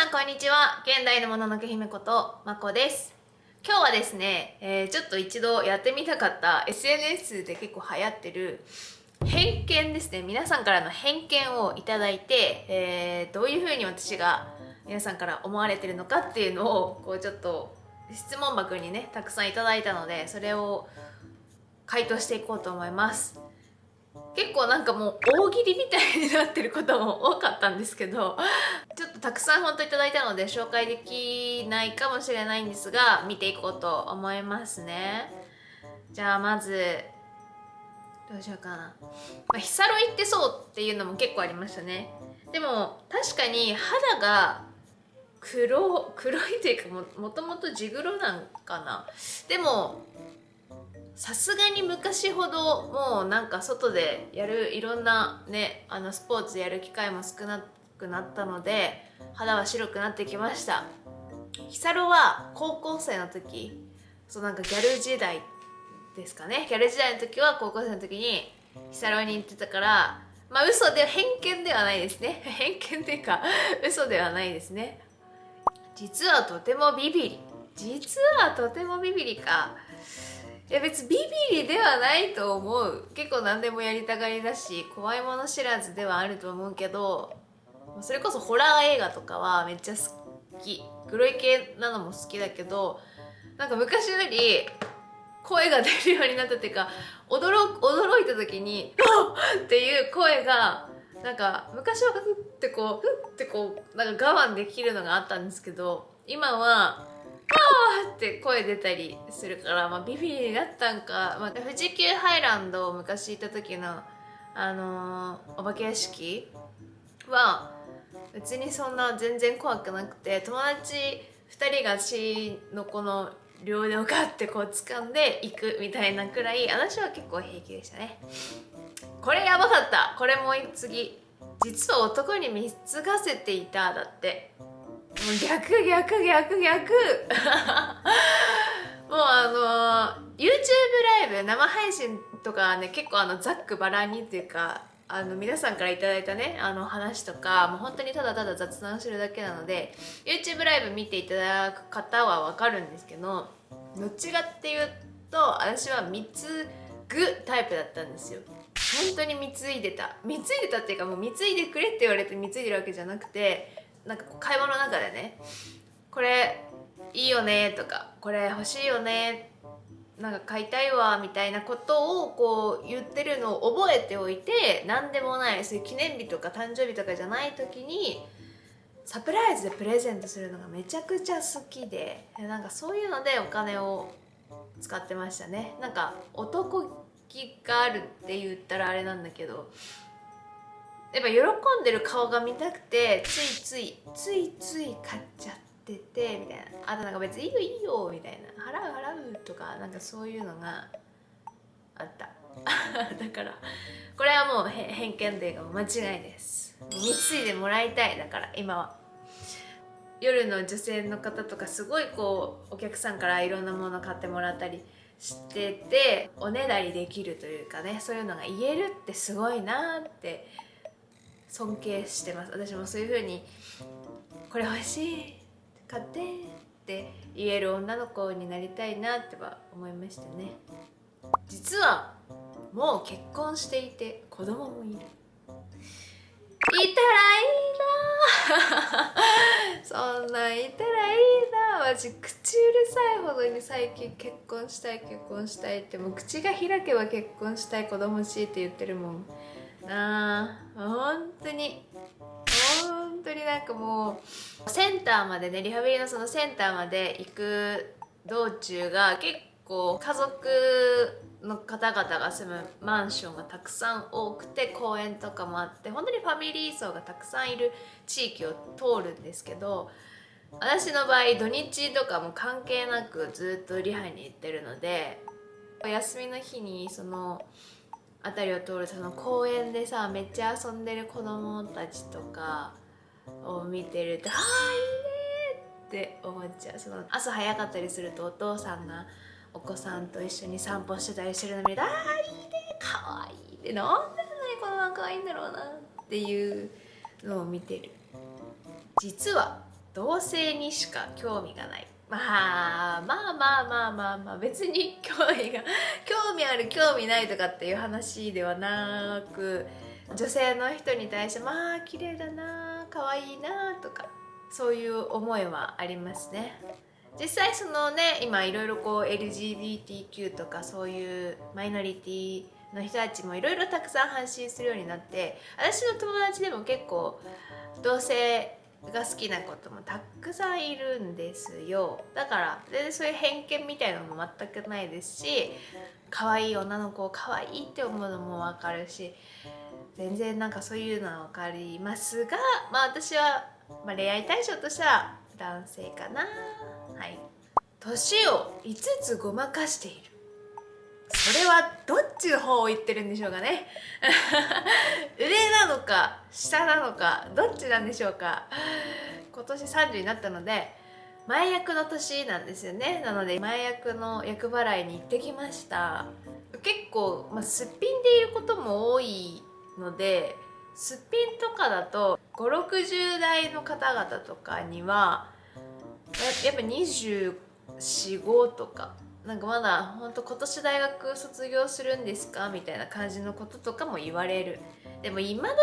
さんこんにちは。現代のもののけ姫ことまこです。今日はですね、えー、ちょっと一度やってみたかった SNS で結構流行ってる偏見ですね。皆さんからの偏見をいただいて、えー、どういうふうに私が皆さんから思われてるのかっていうのをこうちょっと質問箱にねたくさんいただいたのでそれを回答していこうと思います。結構なんかもう大喜利みたいになってることも多かったんですけどちょっとたくさん本当いただいたので紹介できないかもしれないんですが見ていこうと思いますね。じゃあまずどうしようかな、まあ、ヒサロ行ってそうっていうのも結構ありましたね。でも確かに肌が黒黒いというかももともと地黒なんかな。でもさすがに昔ほどもうなんか外でやるいろんなねあのスポーツやる機会も少なくなったので肌は白くなってきました。ヒサロは高校生の時そうなんかギャル時代ですかね。ギャル時代の時は高校生の時にヒサロに行ってたからまあ嘘で偏見ではないですね。偏見っていうか嘘ではないですね。実はとてもビビり実はとてもビビりか。いや別にビビりではないと思う結構何でもやりたがりだし怖いもの知らずではあると思うけどそれこそホラー映画とかはめっちゃ好き黒い系なのも好きだけどなんか昔より声が出るようになったっていうか驚驚いた時に「あっ!」っていう声がなんか昔はふってこうふってこうなんか我慢できるのがあったんですけど今はって声出たりするから、まあ、ビビりになったんか、まあ、富士急ハイランドを昔行った時の、あのー、お化け屋敷は別にそんな全然怖くなくて友達2人が私のこの両腕をガッてこう掴んでいくみたいなくらい私は結構平気でしたね。これやばかった。これもう次。実は男に貢がせていただって。逆逆逆逆。もうあの YouTube ライブ生配信とかね結構あのざっくばらんにっていうかあの皆さんから頂いたねあの話とかもう本当にただただ雑談するだけなので YouTube ライブ見ていただく方はわかるんですけどどっちかっていうと私は貢ぐタイプだったんですよ。本当に貢いでた。貢いでたっていうかもう貢いでくれって言われて貢いでるわけじゃなくてなんか会話の中でねこれいいよねとかこれ欲しいよねなんか買いたいわみたいなことをこう言ってるのを覚えておいて何でもないそういう記念日とか誕生日とかじゃない時にサプライズでプレゼントするのがめちゃくちゃ好きでなんかそういうのでお金を使ってましたね。なんか男気があるって言ったらあれなんだけどやっぱ喜んでる顔が見たくてついついついつい買っちゃっててみたいな。あとなんか別にいいよいいよみたいな。払う払うとかなんかそういうのがあった。だからこれはもう偏見というか間違いです。貢いでもらいたい。だから今は。夜の女性の方とかすごいこうお客さんからいろんなもの買ってもらったりしてておねだりできるというかねそういうのが言えるってすごいなって尊敬してます。私もそういう風にこれ欲しい買ってって言える女の子になりたいなっては思いましたね。実はもう結婚していて子供もいる。いたらいいな そんなんいたらいいなマジ口うるさいほどに最近結婚したい結婚したいって。もう口が開けば結婚したい子供欲しいって言ってるもん。あー本当に。本当になんかもうセンターまでねリハビリのそのセンターまで行く道中が結構家族の方々が住むマンションがたくさん多くて公園とかもあって本当にファミリー層がたくさんいる地域を通るんですけど私の場合土日とかも関係なくずっとリハに行ってるのでお休みの日にその辺りを通るその公園でさめっちゃ遊んでる子供たちとかを見てると「ああいいね」って思っちゃう。その朝早かったりするとお父さんがお子さんと一緒に散歩してたりしてるの見ると「ああいいねかわいい」ってなんでこの子供かわいいんだろうなっていうのを見てる。実は同性にしか興味がない。まあまあまあまあまあまあ別に興味が 興味ある興味ないとかっていう話ではなく女性の人に対してまあ綺麗だな可愛いなとかそういう思いはありますね。実際そのね今いろいろこう LGBTQ とかそういうマイノリティの人たちもいろいろたくさん発信するようになって私の友達でも結構同性が好きなこともたくさんいるんですよ。だから全然そういう偏見みたいなのも全くないですし可愛い女の子を可愛いって思うのも分かるし全然なんかそういうのは分かりますがまあ私は、まあ、恋愛対象としては男性かな。はい。年を5つごまかしている。それはどっちの方を言ってるんでしょうかね。上なのか下なのかどっちなんでしょうか。今年30になったので前役の年なんですよね。なので前役の役払いに行ってきました。結構、まあ、すっぴんでいることも多いのですっぴんとかだと560代の方々とかにはやっぱ245とかなんかまだ本当今年大学卒業するんですかみたいな感じのこととかも言われる。でも今時の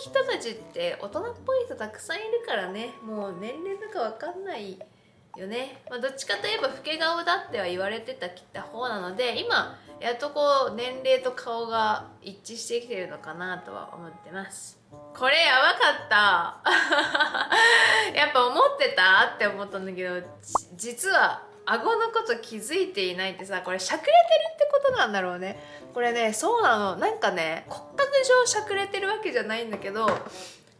人たちって大人っぽい人たくさんいるからね。もう年齢とかわかんないよね、まあ、どっちかといえば老け顔だっては言われてたきた方なので今やっとこう年齢と顔が一致してきてるのかなとは思ってます。これやばかった。やっぱ思ってたって思ったんだけど実は顎のこと気づいていないってさこれしゃくれてるってことなんだろうね。これねそうなの。なんかね骨格上しゃくれてるわけじゃないんだけど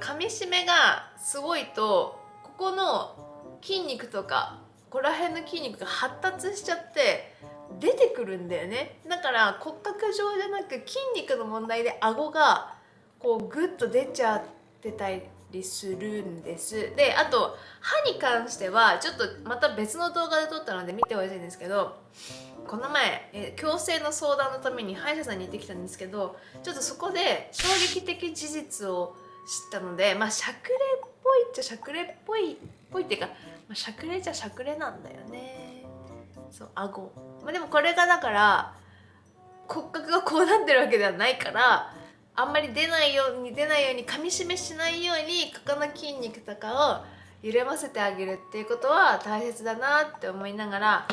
噛みしめがすごいとここの筋肉とかここら辺の筋肉が発達しちゃって出てくるんだよね。だから骨格上じゃなく筋肉の問題で顎がこうグッと出ちゃってたりりするんです。であと歯に関してはちょっとまた別の動画で撮ったので見てほしいんですけどこの前え矯正の相談のために歯医者さんに行ってきたんですけどちょっとそこで衝撃的事実を知ったのでまあしゃくれっぽいっちゃしゃくれっぽいっぽいっていうか、まあ、しゃくれじゃしゃくれなんだよね。そう顎、まあ、でもこれがだから骨格がこうなってるわけではないからあんまり出ないように出ないように噛みしめしないようにここの筋肉とかを緩ませてあげるっていうことは大切だなって思いながら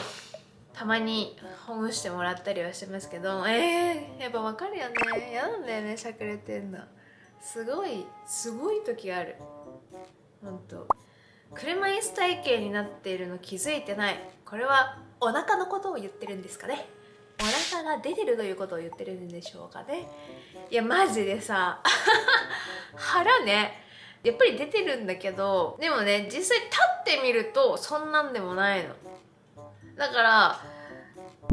たまにほぐしてもらったりはしてますけどえー、やっぱ分かるよね。嫌なんだよねしゃくれてんの。すごいすごい時ある。ほんと。車椅子体型になっているの気づいてない。これはお腹のことを言ってるんですかね。お腹が出てるということを言ってるんでしょうかね。いやマジでさ 腹ねやっぱり出てるんだけどでもね実際立ってみるとそんなんでもないの。だから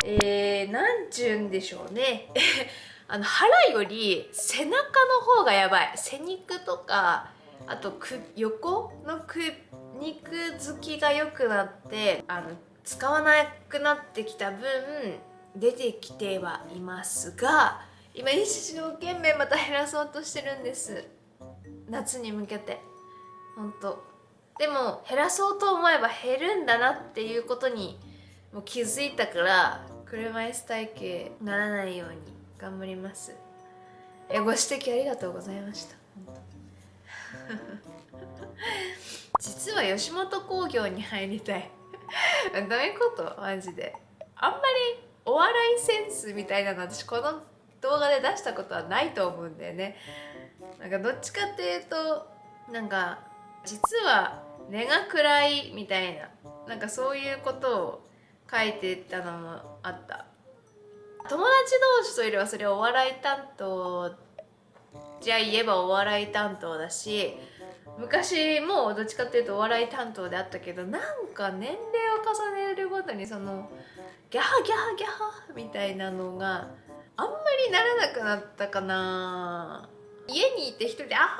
えー、なんちゅうんでしょうね。あの腹より背中の方がやばい。背肉とかあとく横のく肉付きが良くなってあの使わなくなってきた分出てきてはいますが今一生懸命また減らそうとしてるんです。夏に向けて。本当。でも減らそうと思えば減るんだなっていうことにもう気づいたから車椅子体型ならないように頑張ります。えご指摘ありがとうございました。実は吉本興業に入りたい。どういうこと？マジで。あんまりお笑いセンスみたいなの私この動画で出したことはないと思うんだよね。なんかどっちかっていうとなんか実は根が暗いみたいななんかそういうことを書いてたのもあった。友達同士といればそれお笑い担当じゃあ言えばお笑い担当だし昔もどっちかっていうとお笑い担当であったけどなんか年齢を重ねるごとにそのギャハギャハギャハみたいなのがあんまりならなくなったかな。家にいて一人で「あははは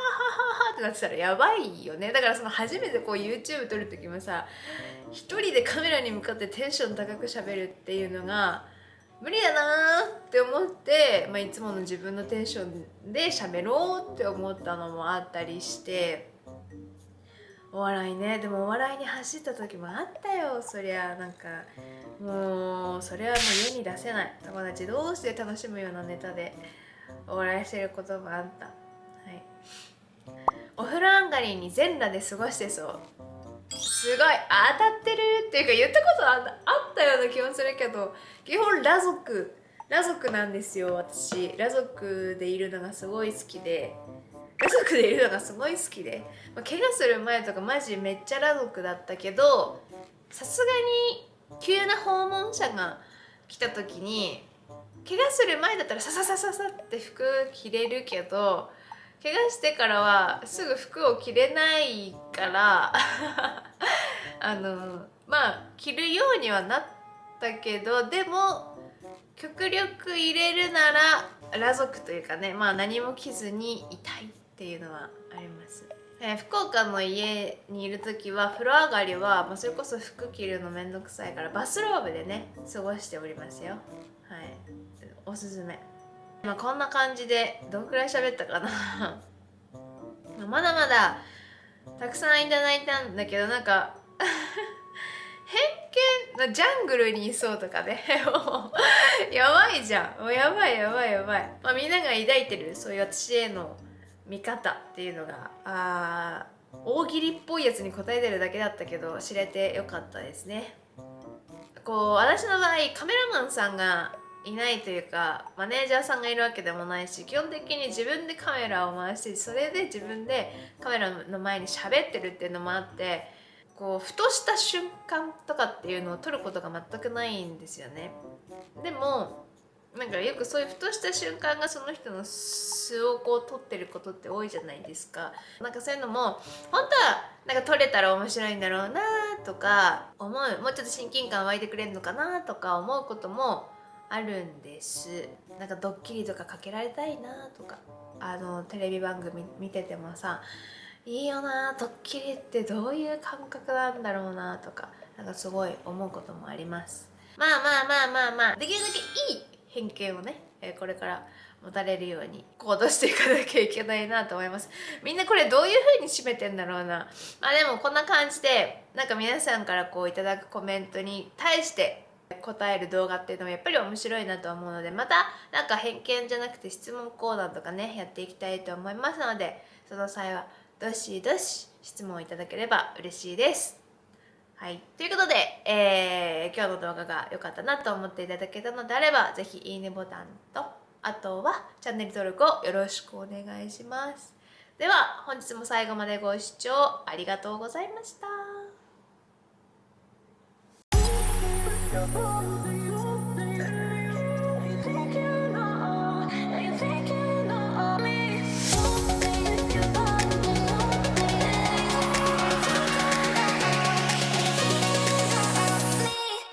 は」ってなってたらやばいよね。だからその初めてこう YouTube 撮る時もさ一人でカメラに向かってテンション高くしゃべるっていうのが無理だなって思って、まあ、いつもの自分のテンションで喋ろうって思ったのもあったりしてお笑いね。でもお笑いに走った時もあったよ。そりゃなんかもうそれはもう世に出せない。友達同士で楽しむようなネタで。お笑いしてることもあった。はい。お風呂上がりに全裸で過ごしてそう。すごい。当たってるっていうか言ったことあったような気もするけど基本裸族。裸族なんですよ私。裸族でいるのがすごい好きで。族でいるのがすごい好きで、ま、怪我する前とかマジめっちゃ裸族だったけどさすがに急な訪問者が来た時に怪我する前だったらさささささって服着れるけど怪我してからはすぐ服を着れないから あのまあ着るようにはなったけどでも極力入れるなら裸族というかねまあ何も着ずにいたい。っていうのはあります、えー、福岡の家にいる時は風呂上がりは、まあ、それこそ服着るのめんどくさいからバスローブでね過ごしておりますよ。はい。おすすめ。まあこんな感じでどんくらい喋ったかな。まだまだたくさんいただいたんだけどなんか 偏見のジャングルにいそうとかね。やばいじゃん。もうやばいやばいやばい、まあ、みんなが抱いてるそういう私への見方っていうのがあ大喜利っぽいやつに答えてるだけだったけど知れてよかったですね。こう私の場合カメラマンさんがいないというかマネージャーさんがいるわけでもないし基本的に自分でカメラを回してそれで自分でカメラの前に喋ってるっていうのもあってこうふとした瞬間とかっていうのを撮ることが全くないんですよね。でもなんかよくそういうふとした瞬間がその人の素をこう撮ってることって多いじゃないですか。なんかそういうのも本当はなんか撮れたら面白いんだろうなとか思う。もうちょっと親近感湧いてくれるのかなとか思うこともあるんです。なんかドッキリとかかけられたいなとか。あのテレビ番組見ててもさいいよなドッキリってどういう感覚なんだろうなとかなんかすごい思うこともあります。まあまあまあまあまあ。できるだけいい偏見をね、えこれから持たれるように行動していかなきゃいけないなと思います。みんなこれどういう風に締めてんだろうな。まあでもこんな感じでなんか皆さんからこういただくコメントに対して答える動画っていうのもやっぱり面白いなと思うのでまたなんか偏見じゃなくて質問コーナーとかねやっていきたいと思いますのでその際はどしどし質問いただければ嬉しいです。はい。ということで、えー、今日の動画が良かったなと思っていただけたのであれば、ぜひいいねボタンと、あとはチャンネル登録をよろしくお願いします。では、本日も最後までご視聴ありがとうございました。